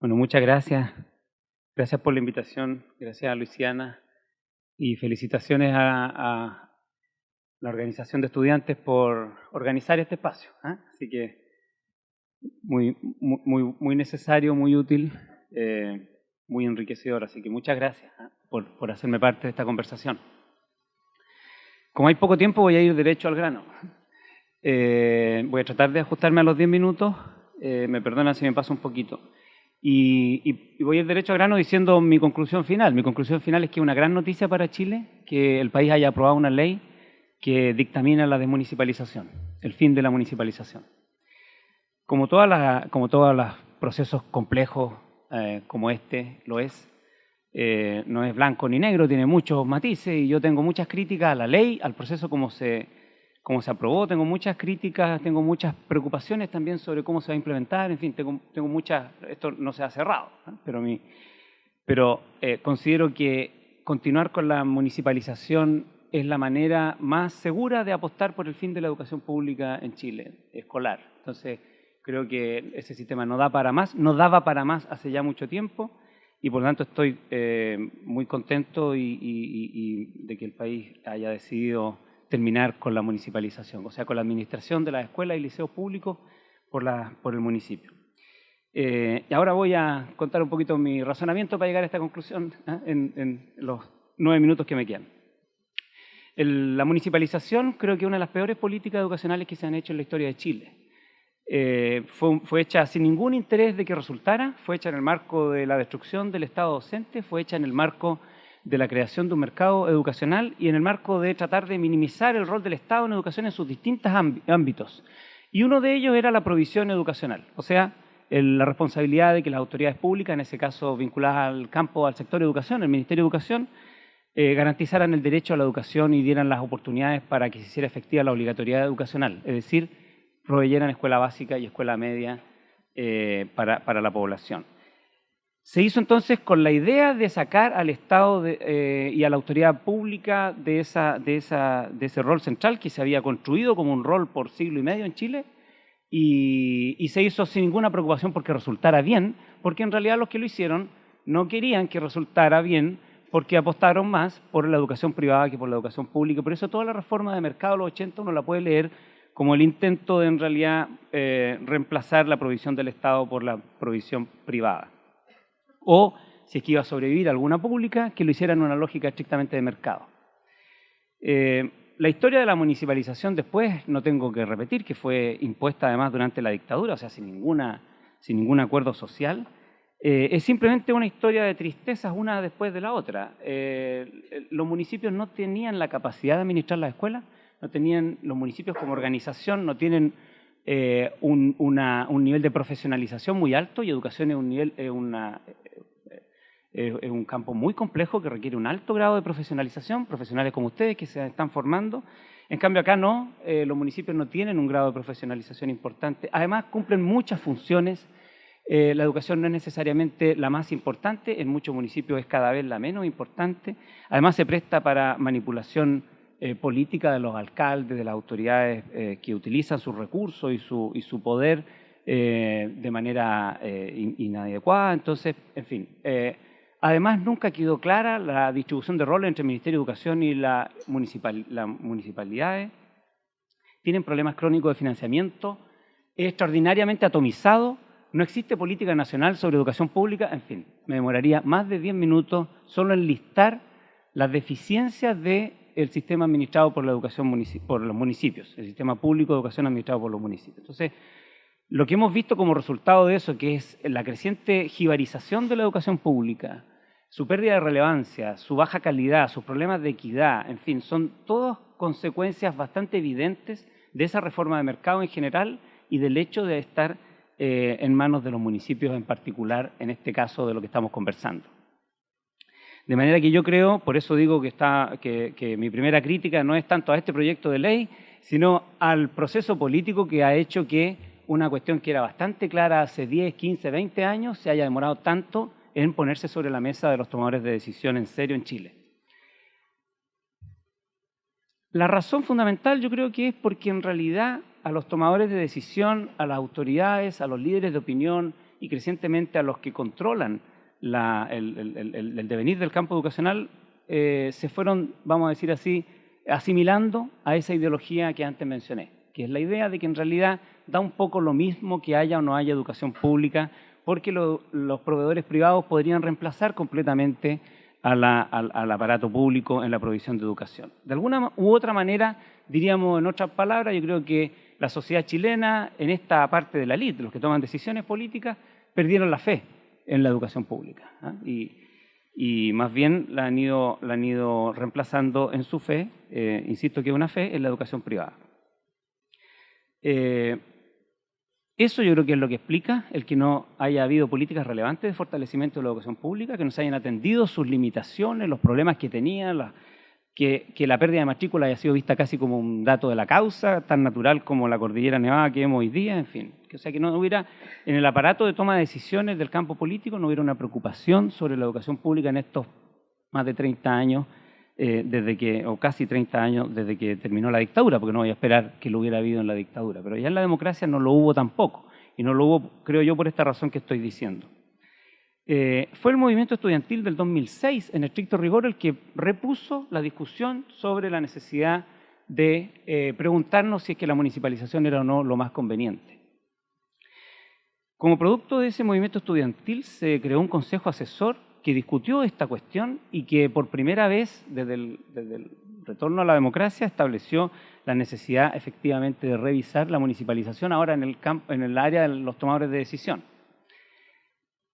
Bueno, muchas gracias. Gracias por la invitación. Gracias a Luisiana. Y felicitaciones a, la organización de estudiantes por organizar este espacio. ¿eh? Así que muy, muy, muy necesario, muy útil, eh, muy enriquecedor. Así que muchas gracias ¿eh? por, por hacerme parte de esta conversación. Como hay poco tiempo, voy a ir derecho al grano. Eh, voy a tratar de ajustarme a los 10 minutos. Eh, me perdonan si me paso un poquito. Y, y, voy a ir derecho al grano diciendo mi conclusión final. Mi conclusión final es que es una gran noticia para Chile que el país haya aprobado una ley que dictamina la desmunicipalización, el fin de la municipalización. Como, todas las, como todos los procesos complejos eh, como este lo es, eh, no es blanco ni negro, tiene muchos matices y yo tengo muchas críticas a la ley, al proceso como se, como se aprobó, tengo muchas críticas, tengo muchas preocupaciones también sobre cómo se va a implementar, en fin, tengo, tengo muchas, esto no se ha cerrado, pero, mi, pero eh, considero que continuar con la municipalización es la manera más segura de apostar por el fin de la educación pública en Chile, escolar. Entonces, creo que ese sistema no da para más, no daba para más hace ya mucho tiempo y por lo tanto estoy eh, muy contento y, y, y, de que el país haya decidido terminar con la municipalización, o sea, con la administración de las escuelas y liceos públicos por, la, por el municipio. Eh, y ahora voy a contar un poquito mi razonamiento para llegar a esta conclusión ¿eh? en, en, los nueve minutos que me quedan. El, la municipalización creo que es una de las peores políticas educacionales que se han hecho en la historia de Chile. Eh, fue, fue, hecha sin ningún interés de que resultara, fue hecha en el marco de la destrucción del Estado docente, fue hecha en el marco de la creación de un mercado educacional y en el marco de tratar de minimizar el rol del Estado en educación en sus distintos ámbitos. Y uno de ellos era la provisión educacional, o sea, el, la responsabilidad de que las autoridades públicas, en ese caso vinculadas al campo, al sector educación, el Ministerio de Educación, eh, garantizaran el derecho a la educación y dieran las oportunidades para que se hiciera efectiva la obligatoriedad educacional, es decir, proveyeran escuela básica y escuela media eh, para, para, la población. Se hizo entonces con la idea de sacar al Estado eh, y a la autoridad pública de, esa, de, esa, de, ese rol central que se había construido como un rol por siglo y medio en Chile y, y se hizo sin ninguna preocupación porque resultara bien, porque en realidad los que lo hicieron no querían que resultara bien porque apostaron más por la educación privada que por la educación pública. Por eso toda la reforma de mercado de los 80 uno la puede leer como el intento de en realidad eh, reemplazar la provisión del Estado por la provisión privada. O, si es que iba a sobrevivir alguna pública, que lo hiciera en una lógica estrictamente de mercado. Eh, la historia de la municipalización después, no tengo que repetir, que fue impuesta además durante la dictadura, o sea, sin, ninguna, sin ningún acuerdo social, eh, es simplemente una historia de tristezas una después de la otra. Eh, los municipios no tenían la capacidad de administrar las escuelas, no tenían, los municipios como organización no tienen eh, un, nivel de profesionalización muy alto y educación es un, nivel, una, es un campo muy complejo que requiere un alto grado de profesionalización, profesionales como ustedes que se están formando. En cambio acá no, eh, los municipios no tienen un grado de profesionalización importante. Además cumplen muchas funciones eh, la educación no es necesariamente la más importante, en muchos municipios es cada vez la menos importante. Además se presta para manipulación eh, política de los alcaldes, de las autoridades eh, que utilizan sus recursos y su, y su poder eh, de manera in, inadecuada. Entonces, en fin. además, nunca quedó clara la distribución de roles entre el Ministerio de Educación y la municipal, las municipalidades. Tienen problemas crónicos de financiamiento. Es extraordinariamente atomizado no existe política nacional sobre educación pública, en fin, me demoraría más de 10 minutos solo en listar las deficiencias del sistema administrado por, la educación por los municipios, el sistema público de educación administrado por los municipios. Entonces, lo que hemos visto como resultado de eso, que es la creciente jibarización de la educación pública, su pérdida de relevancia, su baja calidad, sus problemas de equidad, en fin, son todas consecuencias bastante evidentes de esa reforma de mercado en general y del hecho de estar eh, en manos de los municipios en particular, en este caso de lo que estamos conversando. De manera que yo creo, por eso digo que, está, que, mi primera crítica no es tanto a este proyecto de ley, sino al proceso político que ha hecho que una cuestión que era bastante clara hace 10, 15, 20 años se haya demorado tanto en ponerse sobre la mesa de los tomadores de decisión en serio en Chile. La razón fundamental yo creo que es porque en realidad a los tomadores de decisión, a las autoridades, a los líderes de opinión y crecientemente a los que controlan el, devenir del campo educacional, eh, se fueron, vamos a decir así, asimilando a esa ideología que antes mencioné, que es la idea de que en realidad da un poco lo mismo que haya o no haya educación pública, porque los proveedores privados podrían reemplazar completamente al, aparato público en la provisión de educación. De alguna u otra manera, diríamos en otras palabras, yo creo que la sociedad chilena, en esta parte de la elite, los que toman decisiones políticas, perdieron la fe en la educación pública. ¿ah? Y, más bien la han ido, la han ido reemplazando en su fe, eh, insisto que una fe, en la educación privada. Eh, eso yo creo que es lo que explica el que no haya habido políticas relevantes de fortalecimiento de la educación pública, que no se hayan atendido sus limitaciones, los problemas que tenía, que, la pérdida de matrícula haya sido vista casi como un dato de la causa, tan natural como la cordillera nevada que vemos hoy día, en fin. O sea, que no hubiera, en el aparato de toma de decisiones del campo político, no hubiera una preocupación sobre la educación pública en estos más de 30 años eh, desde que, o casi 30 años desde que terminó la dictadura, porque no voy a esperar que lo hubiera habido en la dictadura, pero ya en la democracia no lo hubo tampoco, y no lo hubo, creo yo, por esta razón que estoy diciendo. Eh, fue el movimiento estudiantil del 2006, en estricto rigor, el que repuso la discusión sobre la necesidad de eh, preguntarnos si es que la municipalización era o no lo más conveniente. Como producto de ese movimiento estudiantil se creó un consejo asesor que discutió esta cuestión y que por primera vez desde el, retorno a la democracia estableció la necesidad efectivamente de revisar la municipalización ahora en el, campo, en el área de los tomadores de decisión.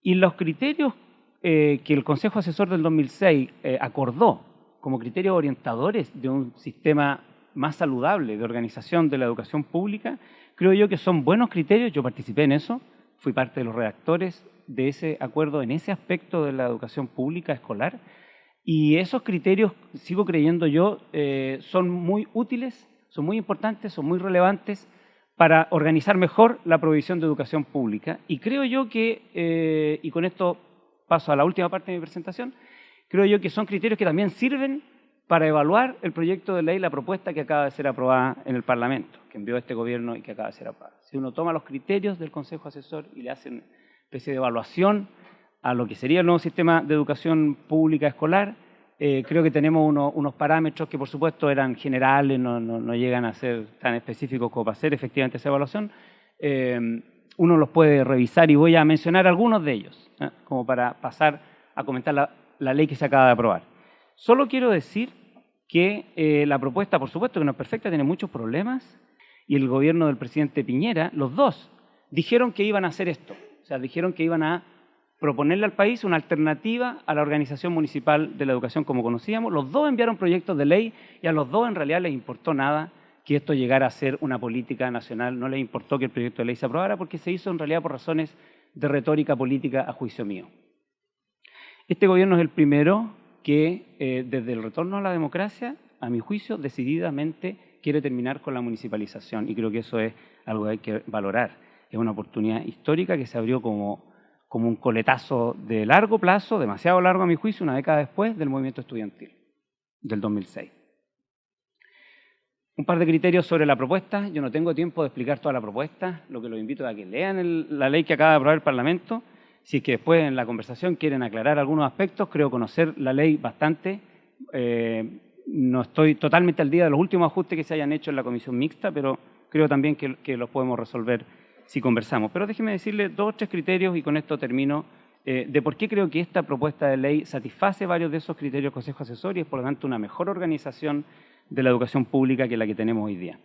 Y los criterios eh, que el Consejo Asesor del 2006 eh, acordó como criterios orientadores de un sistema más saludable de organización de la educación pública, creo yo que son buenos criterios, yo participé en eso, fui parte de los redactores de ese acuerdo en ese aspecto de la educación pública escolar. Y esos criterios, sigo creyendo yo, eh, son muy útiles, son muy importantes, son muy relevantes para organizar mejor la provisión de educación pública. Y creo yo que, eh, y con esto paso a la última parte de mi presentación, creo yo que son criterios que también sirven para evaluar el proyecto de ley, la propuesta que acaba de ser aprobada en el Parlamento, que envió este gobierno y que acaba de ser aprobada. Si uno toma los criterios del Consejo Asesor y le hacen especie de evaluación a lo que sería el nuevo sistema de educación pública escolar. Eh, creo que tenemos unos parámetros que por supuesto eran generales, no, llegan a ser tan específicos como para hacer efectivamente esa evaluación. Eh, uno los puede revisar y voy a mencionar algunos de ellos, ¿eh? como para pasar a comentar la, la, ley que se acaba de aprobar. Solo quiero decir que la propuesta, por supuesto que no es perfecta, tiene muchos problemas, y el gobierno del presidente Piñera, los dos, dijeron que iban a hacer esto. O sea, dijeron que iban a proponerle al país una alternativa a la organización municipal de la educación como conocíamos. Los dos enviaron proyectos de ley y a los dos en realidad les importó nada que esto llegara a ser una política nacional. No les importó que el proyecto de ley se aprobara porque se hizo en realidad por razones de retórica política a juicio mío. Este gobierno es el primero que eh, desde el retorno a la democracia, a mi juicio, decididamente quiere terminar con la municipalización y creo que eso es algo que hay que valorar es una oportunidad histórica que se abrió como, como un coletazo de largo plazo, demasiado largo a mi juicio, una década después del movimiento estudiantil del 2006. Un par de criterios sobre la propuesta. Yo no tengo tiempo de explicar toda la propuesta, lo que los invito a que lean la ley que acaba de aprobar el Parlamento. Si es que después en la conversación quieren aclarar algunos aspectos, creo conocer la ley bastante. Eh, no estoy totalmente al día de los últimos ajustes que se hayan hecho en la comisión mixta, pero creo también que, que los podemos resolver si conversamos. Pero déjeme decirle dos o tres criterios y con esto termino eh, de por qué creo que esta propuesta de ley satisface varios de esos criterios Consejo Asesor y es por lo tanto una mejor organización de la educación pública que la que tenemos hoy día.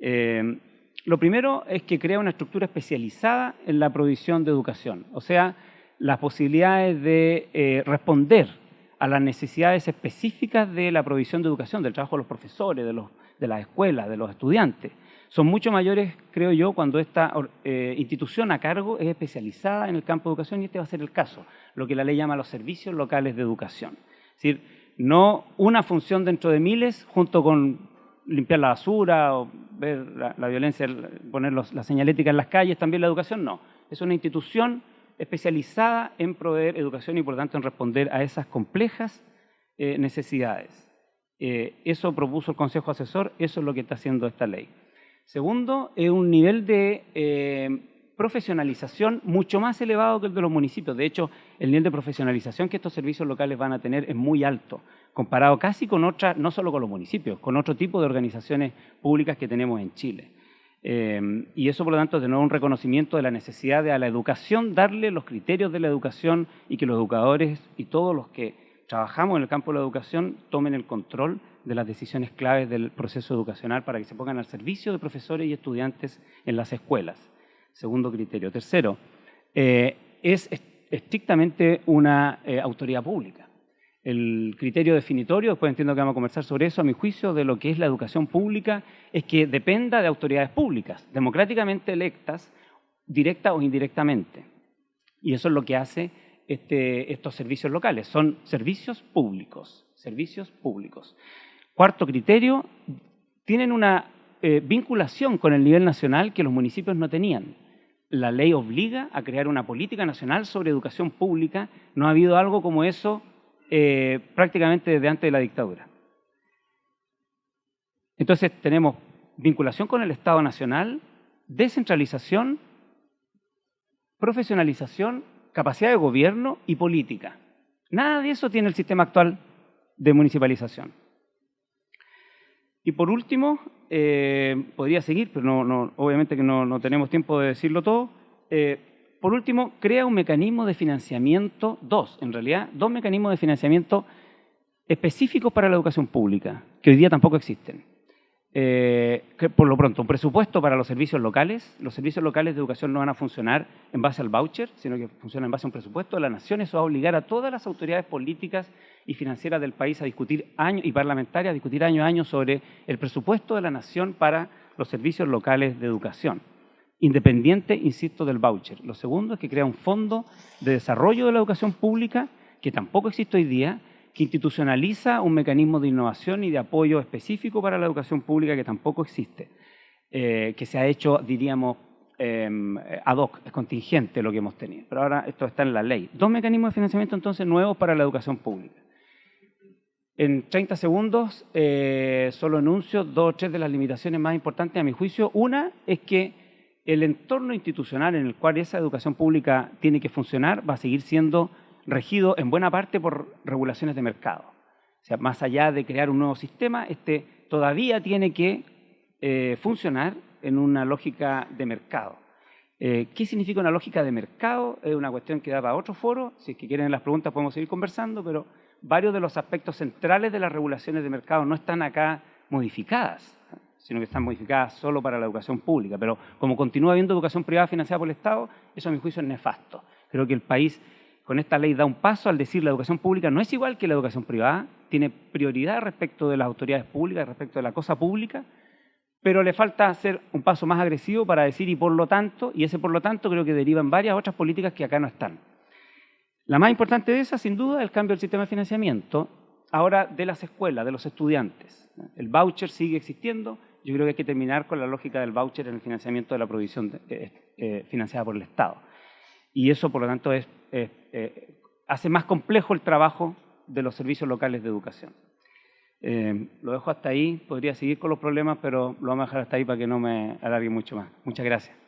Eh, lo primero es que crea una estructura especializada en la provisión de educación, o sea, las posibilidades de eh, responder a las necesidades específicas de la provisión de educación, del trabajo de los profesores, de, los, de las escuelas, de los estudiantes son mucho mayores, creo yo, cuando esta eh, institución a cargo es especializada en el campo de educación y este va a ser el caso, lo que la ley llama los servicios locales de educación. Es decir, no una función dentro de miles junto con limpiar la basura o ver la, violencia, poner la señalética en las calles, también la educación, no. Es una institución especializada en proveer educación y por tanto en responder a esas complejas eh, necesidades. Eh, eso propuso el Consejo Asesor, eso es lo que está haciendo esta ley. Segundo, es un nivel de, eh, profesionalización mucho más elevado que el de los municipios. De hecho, el nivel de profesionalización que estos servicios locales van a tener es muy alto, comparado casi con otras, no solo con los municipios, con otro tipo de organizaciones públicas que tenemos en Chile. Eh, y eso, por lo tanto, de nuevo un reconocimiento de la necesidad de a la educación darle los criterios de la educación y que los educadores y todos los que trabajamos en el campo de la educación tomen el control de las decisiones claves del proceso educacional para que se pongan al servicio de profesores y estudiantes en las escuelas. Segundo criterio. Tercero, eh, es estrictamente una eh, autoridad pública. El criterio definitorio, después entiendo que vamos a conversar sobre eso, a mi juicio, de lo que es la educación pública, es que dependa de autoridades públicas, democráticamente electas, directa o indirectamente. Y eso es lo que hace este, estos servicios locales. Son servicios públicos, servicios públicos. Cuarto criterio, tienen una eh, vinculación con el nivel nacional que los municipios no tenían. La ley obliga a crear una política nacional sobre educación pública. No ha habido algo como eso eh, prácticamente desde antes de la dictadura. Entonces tenemos vinculación con el Estado Nacional, descentralización, profesionalización, capacidad de gobierno y política. Nada de eso tiene el sistema actual de municipalización. Y por último, eh, podría seguir, pero no, obviamente que no, tenemos tiempo de decirlo todo. Eh, por último, crea un mecanismo de financiamiento, dos en realidad, dos mecanismos de financiamiento específicos para la educación pública, que hoy día tampoco existen. Eh, por lo pronto, un presupuesto para los servicios locales. Los servicios locales de educación no van a funcionar en base al voucher, sino que funcionan en base a un presupuesto de la nación. Eso va a obligar a todas las autoridades políticas y financieras del país a discutir año, y parlamentarias a discutir año a año sobre el presupuesto de la nación para los servicios locales de educación. Independiente, insisto, del voucher. Lo segundo es que crea un fondo de desarrollo de la educación pública, que tampoco existe hoy día, que institucionaliza un mecanismo de innovación y de apoyo específico para la educación pública que tampoco existe, eh, que se ha hecho, diríamos, em, ad hoc, es contingente lo que hemos tenido. Pero ahora esto está en la ley. Dos mecanismos de financiamiento entonces nuevos para la educación pública. En 30 segundos eh, solo enuncio dos o tres de las limitaciones más importantes a mi juicio. Una es que el entorno institucional en el cual esa educación pública tiene que funcionar va a seguir siendo regido en buena parte por regulaciones de mercado. O sea, más allá de crear un nuevo sistema, este todavía tiene que eh, funcionar en una lógica de mercado. Eh, ¿Qué significa una lógica de mercado? Es una cuestión que da para otro foro. Si es que quieren las preguntas podemos seguir conversando, pero varios de los aspectos centrales de las regulaciones de mercado no están acá modificadas, sino que están modificadas solo para la educación pública. Pero como continúa habiendo educación privada financiada por el Estado, eso a mi juicio es nefasto. Creo que el país con esta ley da un paso al decir la educación pública no es igual que la educación privada, tiene prioridad respecto de las autoridades públicas, respecto de la cosa pública, pero le falta hacer un paso más agresivo para decir y por lo tanto, y ese por lo tanto creo que deriva en varias otras políticas que acá no están. La más importante de esas, sin duda, es el cambio del sistema de financiamiento, ahora de las escuelas, de los estudiantes. El voucher sigue existiendo, yo creo que hay que terminar con la lógica del voucher en el financiamiento de la provisión eh, eh, financiada por el Estado. Y eso, por lo tanto, es eh, hace más complejo el trabajo de los servicios locales de educación. Eh, lo dejo hasta ahí, podría seguir con los problemas, pero lo vamos a dejar hasta ahí para que no me alargue mucho más. Muchas gracias.